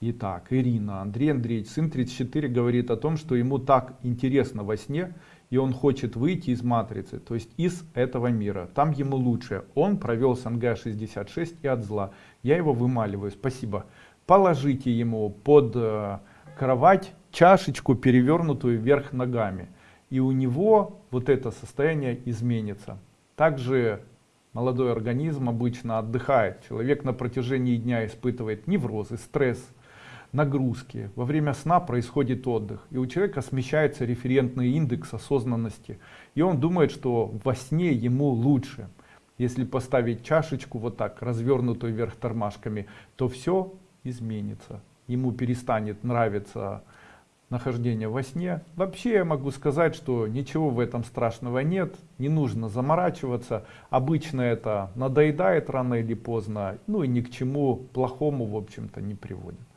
Итак, Ирина, Андрей Андреевич, сын 34 говорит о том, что ему так интересно во сне, и он хочет выйти из матрицы, то есть из этого мира. Там ему лучше. Он провел СНГ-66 и от зла. Я его вымаливаю. Спасибо. Положите ему под э, кровать чашечку, перевернутую вверх ногами. И у него вот это состояние изменится. Также молодой организм обычно отдыхает. Человек на протяжении дня испытывает неврозы, стресс, нагрузки. Во время сна происходит отдых. И у человека смещается референтный индекс осознанности. И он думает, что во сне ему лучше. Если поставить чашечку вот так, развернутую вверх тормашками, то все изменится. Ему перестанет нравиться нахождение во сне. Вообще я могу сказать, что ничего в этом страшного нет, не нужно заморачиваться. Обычно это надоедает рано или поздно, ну и ни к чему плохому в общем-то не приводит.